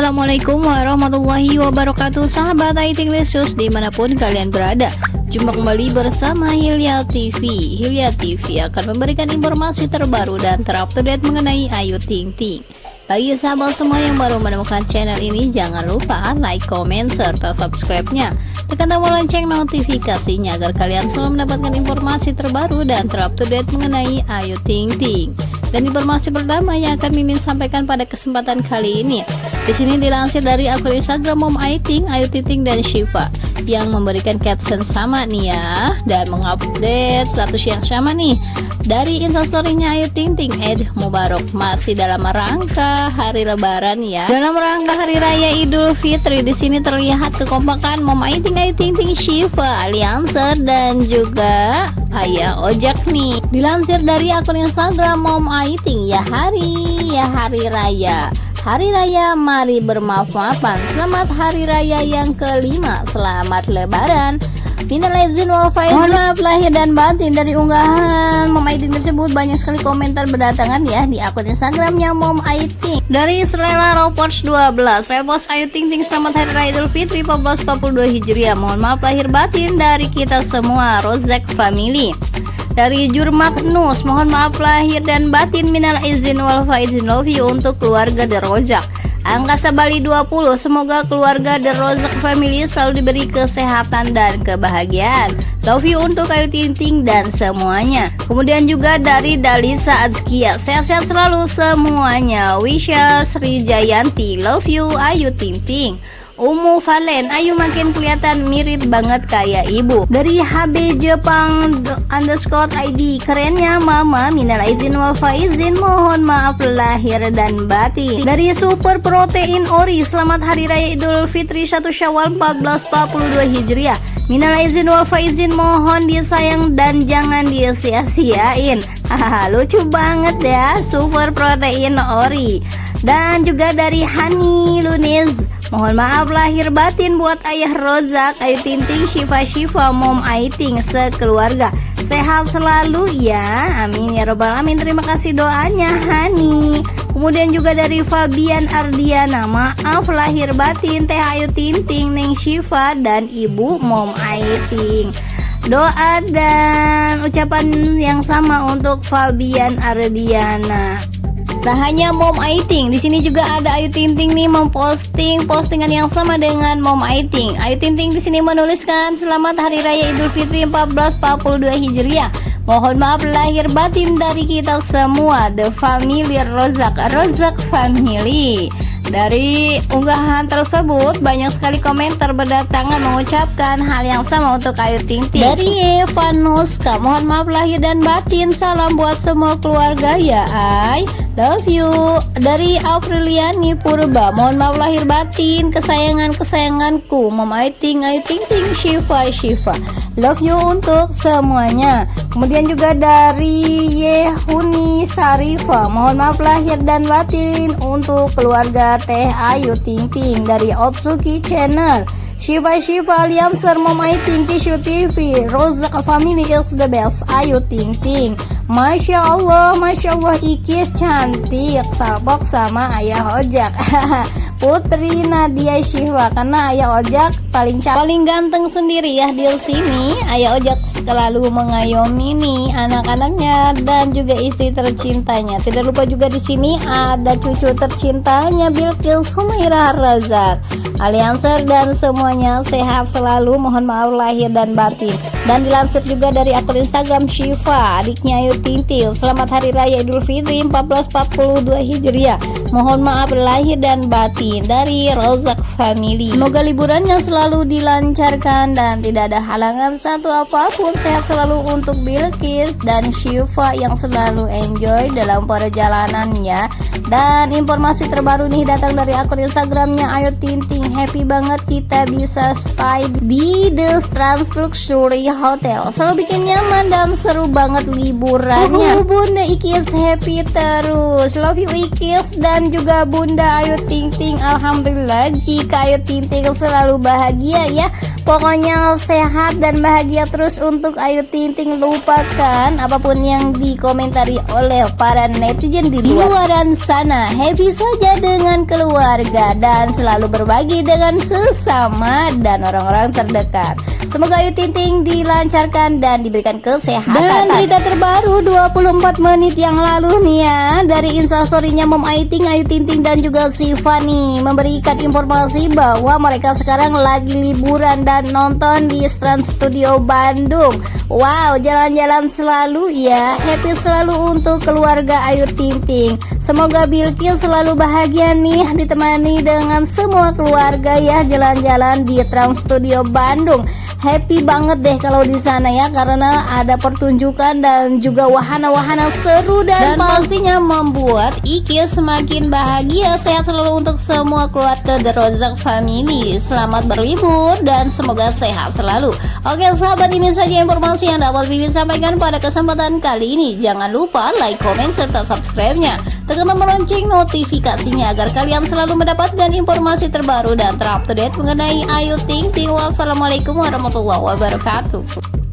Assalamualaikum warahmatullahi wabarakatuh Sahabat IT Lesius di mana pun kalian berada Jumpa kembali bersama Hilya TV Hilya TV akan memberikan informasi terbaru dan terupdate mengenai Ayu Ting Ting bagi sahabat semua yang baru menemukan channel ini, jangan lupa like, comment, serta subscribe-nya. Tekan tombol lonceng notifikasinya agar kalian selalu mendapatkan informasi terbaru dan terupdate mengenai Ayu Ting Ting. Dan informasi pertama yang akan Mimin sampaikan pada kesempatan kali ini. Di sini dilansir dari akun Instagram Mom Ayu Ting, Ayu Ting Ting dan Shiva yang memberikan caption sama nih ya dan mengupdate status yang sama nih. Dari instastorynya Ayu Ting Ting Ed Mubarak masih dalam rangka hari lebaran ya. Dalam rangka hari raya Idul Fitri di sini terlihat kekompakan Mom Ayu Ting Ayu Ting Ting Shiva Alianser dan juga Ayah Ojek nih. Dilansir dari akun Instagram Mom Ayu Ting ya hari ya hari raya Hari Raya mari bermaaf-maafan Selamat Hari Raya yang kelima. Selamat Lebaran. Minal izin wal faizin maaf lahir dan batin dari unggahan. Mom Aiting tersebut banyak sekali komentar berdatangan ya di akun Instagramnya Mom Aiting dari Selera Ropots 12 Repos Ayu Ting Ting selamat hari raya Idul Fitri 1442 Hijriah. Mohon maaf lahir batin dari kita semua Rozek Family dari Jur Magnus mohon maaf lahir dan batin minal izin wal faizin. Love you untuk keluarga The Rojak Angka Bali 20 Semoga keluarga The Rozak Family selalu diberi kesehatan dan kebahagiaan. Love you untuk Ayu Ting dan semuanya. Kemudian juga dari Dalisa Azkia Sehat-sehat selalu semuanya. Wisha Sri Jayanti Love you Ayu Ting Ting Umu Valen Ayu makin kelihatan mirip banget kayak ibu. Dari HB Jepang underscore ID Kerennya mama minal izin wal faizin Mohon maaf lahir dan batin. Dari Super Protein Ori Selamat Hari Raya Idul Fitri 1 Syawal 1442 Hijriah. Minal izin wal faizin mohon disayang dan jangan disia-siain. Hahaha lucu banget ya Super Protein Ori. Dan juga dari Hani Lunis Mohon maaf lahir batin buat ayah Rozak, Ayu Tinting, Shiva Shiva, Mom Aiting, sekeluarga. Sehat selalu ya, amin ya robbal amin. Terima kasih doanya Hani. Kemudian juga dari Fabian Ardiana, maaf lahir batin Teh Ayu Tinting, Neng Shiva, dan Ibu Mom Aiting. Doa dan ucapan yang sama untuk Fabian Ardiana. Tak hanya Mom Aiting, di sini juga ada Ayu Ting Ting nih memposting postingan yang sama dengan Mom Aiting. Ayu Ting Ting di sini menuliskan Selamat Hari Raya Idul Fitri 1442 Hijriah. Mohon maaf lahir batin dari kita semua, The Family Rozak, Rozak Family. Dari unggahan tersebut banyak sekali komentar berdatangan mengucapkan hal yang sama untuk Ayu Ting Ting. Dari Eva Nuska, mohon maaf lahir dan batin, salam buat semua keluarga ya Ay. Love you. Dari Apriliani Purba, mohon maaf lahir batin, kesayangan kesayanganku, Mama Ayu Ting, Ayu Ting Ting, Shiva Shiva. Love you untuk semuanya. Kemudian juga dari Yehuni Sarifa, mohon maaf lahir dan batin untuk keluarga Teh Ayu Ting Ting dari Otsuki Channel. Shiva Shiva Alianser Momai Ting Kishu TV Rozak Family is the best Ayu Ting Ting. Masya Allah Masya Allah Ikis cantik. Salpok sama ayah ojak. Putri Nadia Shiva Karena ayah ojak paling paling ganteng sendiri ya di sini. Ayah ojak selalu mengayomi nih anak-anaknya dan juga istri tercintanya. Tidak lupa juga di sini ada cucu tercintanya Bilkis Humairah Razak Alianser dan semuanya sehat selalu. Mohon maaf lahir dan batin. Dan dilansir juga dari akun Instagram Shiva adiknya Ayu Tintil. Selamat hari raya Idul Fitri 1442 Hijriah. Mohon maaf lahir dan batin dari Rozak Family. Semoga liburannya selalu dilancarkan dan tidak ada halangan satu apa pun sehat selalu untuk Bilkis dan Shiva yang selalu enjoy dalam perjalanannya. Dan informasi terbaru nih datang dari akun Instagramnya Ayu Tinting happy banget kita bisa stay di The Trans Luxury Hotel. Selalu bikin nyaman dan seru banget liburannya. Uh, Bunda Ikis happy terus. Love you Ikis dan juga Bunda Ayu Ting Ting. Alhamdulillah jika Ayu Ting Ting selalu bahagia ya pokoknya sehat dan bahagia terus untuk Ayu Ting Ting lupakan apa pun yang dikomentari oleh para netizen di luar sana happy saja dengan keluarga dan selalu berbagi dengan sesama dan orang-orang terdekat. Semoga Ayu Ting Ting dilancarkan dan diberikan kesehatan. Dan berita terbaru 24 menit yang lalu nih ya dari instastorynya Mom Ayu Ting, Ayu Ting Ting dan juga si Fanny memberikan informasi bahwa mereka sekarang lagi liburan dan nonton di Trans Studio Bandung. Wow, jalan-jalan selalu ya. Happy selalu untuk keluarga Ayu Ting Ting. Semoga Bilkis selalu bahagia nih ditemani dengan semua keluarga ya jalan-jalan di Trans Studio Bandung happy banget deh kalau di sana ya karena ada pertunjukan dan juga wahana-wahana seru dan, dan pastinya membuat Iki semakin bahagia sehat selalu untuk semua keluarga The Rozak Family selamat berlibur dan semoga sehat selalu oke sahabat ini saja informasi yang dapat Bibi sampaikan pada kesempatan kali ini. Jangan lupa like, komen, serta subscribe-nya. Tekan tombol lonceng notifikasinya agar kalian selalu mendapatkan informasi terbaru dan terupdate mengenai Ayu Ting Ting. Wassalamualaikum warahmatullahi wabarakatuh